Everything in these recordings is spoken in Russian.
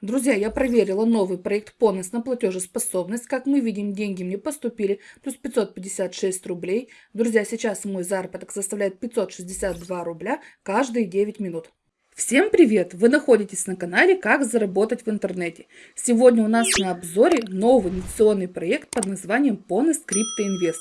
Друзья, я проверила новый проект «Понос» на платежеспособность. Как мы видим, деньги мне поступили, плюс 556 рублей. Друзья, сейчас мой заработок составляет 562 рубля каждые 9 минут. Всем привет! Вы находитесь на канале «Как заработать в интернете». Сегодня у нас на обзоре новый инвестиционный проект под названием «Понос Крипто Инвест».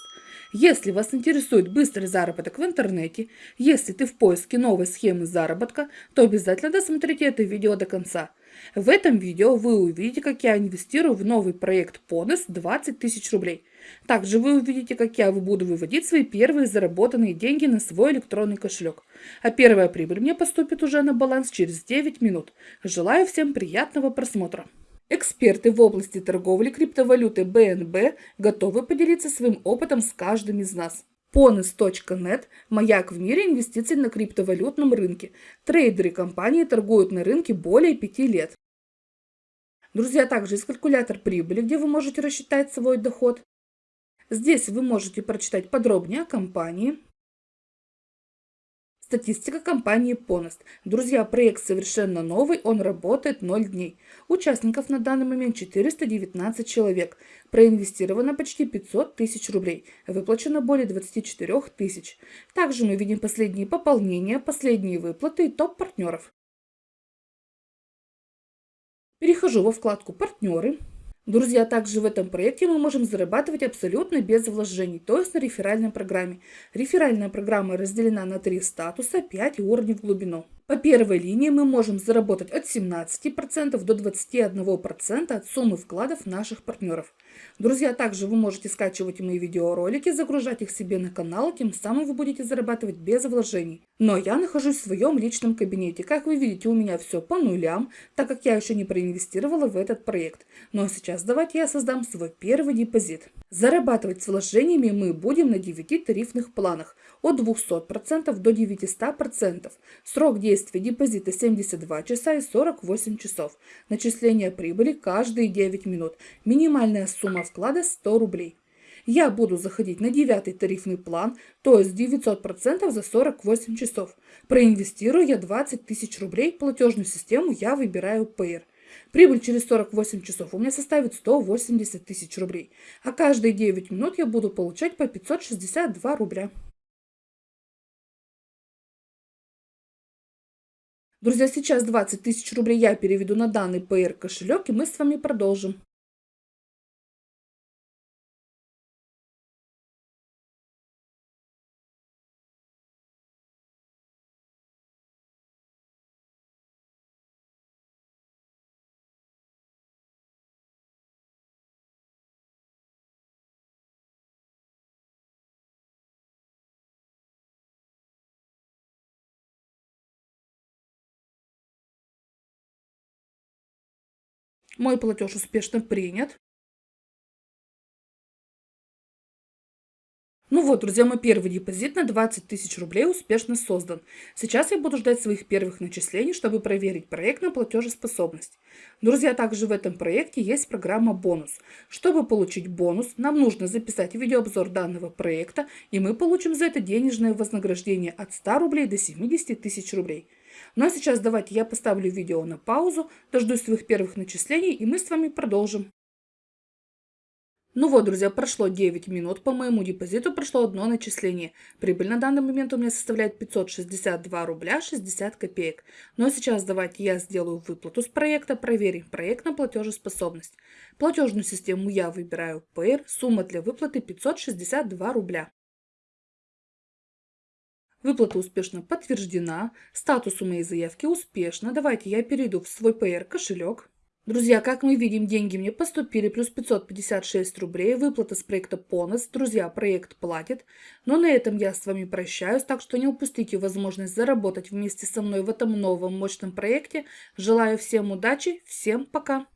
Если вас интересует быстрый заработок в интернете, если ты в поиске новой схемы заработка, то обязательно досмотрите это видео до конца. В этом видео вы увидите, как я инвестирую в новый проект Понес 20 тысяч рублей. Также вы увидите, как я буду выводить свои первые заработанные деньги на свой электронный кошелек. А первая прибыль мне поступит уже на баланс через 9 минут. Желаю всем приятного просмотра. Эксперты в области торговли криптовалютой БНБ готовы поделиться своим опытом с каждым из нас. Ponis.net – маяк в мире инвестиций на криптовалютном рынке. Трейдеры компании торгуют на рынке более пяти лет. Друзья, также есть калькулятор прибыли, где вы можете рассчитать свой доход. Здесь вы можете прочитать подробнее о компании, Статистика компании Ponost. Друзья, проект совершенно новый, он работает 0 дней. Участников на данный момент 419 человек. Проинвестировано почти 500 тысяч рублей. Выплачено более 24 тысяч. Также мы видим последние пополнения, последние выплаты и топ партнеров. Перехожу во вкладку «Партнеры». Друзья, также в этом проекте мы можем зарабатывать абсолютно без вложений, то есть на реферальной программе. Реферальная программа разделена на три статуса, 5 уровней в глубину. По первой линии мы можем заработать от 17% до 21% от суммы вкладов наших партнеров. Друзья, также вы можете скачивать мои видеоролики, загружать их себе на канал, тем самым вы будете зарабатывать без вложений. Но я нахожусь в своем личном кабинете. Как вы видите, у меня все по нулям, так как я еще не проинвестировала в этот проект. Но сейчас давайте я создам свой первый депозит. Зарабатывать с вложениями мы будем на 9 тарифных планах от 200% до 900%. Срок действия депозита 72 часа и 48 часов. Начисление прибыли каждые 9 минут. Минимальная сумма вклада 100 рублей. Я буду заходить на девятый тарифный план, то есть 900% за 48 часов. Проинвестирую я 20 тысяч рублей, платежную систему я выбираю Payer. Прибыль через 48 часов у меня составит 180 тысяч рублей, а каждые 9 минут я буду получать по 562 рубля. Друзья, сейчас 20 тысяч рублей я переведу на данный PR кошелек, и мы с вами продолжим. Мой платеж успешно принят. Ну вот, друзья, мой первый депозит на 20 тысяч рублей успешно создан. Сейчас я буду ждать своих первых начислений, чтобы проверить проект на платежеспособность. Друзья, также в этом проекте есть программа «Бонус». Чтобы получить бонус, нам нужно записать видеообзор данного проекта, и мы получим за это денежное вознаграждение от 100 рублей до 70 тысяч рублей. Ну а сейчас давайте я поставлю видео на паузу, дождусь своих первых начислений и мы с вами продолжим. Ну вот, друзья, прошло 9 минут, по моему депозиту прошло одно начисление. Прибыль на данный момент у меня составляет 562 рубля 60 копеек. Ну а сейчас давайте я сделаю выплату с проекта, проверим проект на платежеспособность. Платежную систему я выбираю Payer, сумма для выплаты 562 рубля. Выплата успешно подтверждена. Статус у моей заявки успешно. Давайте я перейду в свой PR кошелек. Друзья, как мы видим, деньги мне поступили, плюс 556 рублей, выплата с проекта Понос. Друзья, проект платит. Но на этом я с вами прощаюсь, так что не упустите возможность заработать вместе со мной в этом новом мощном проекте. Желаю всем удачи, всем пока!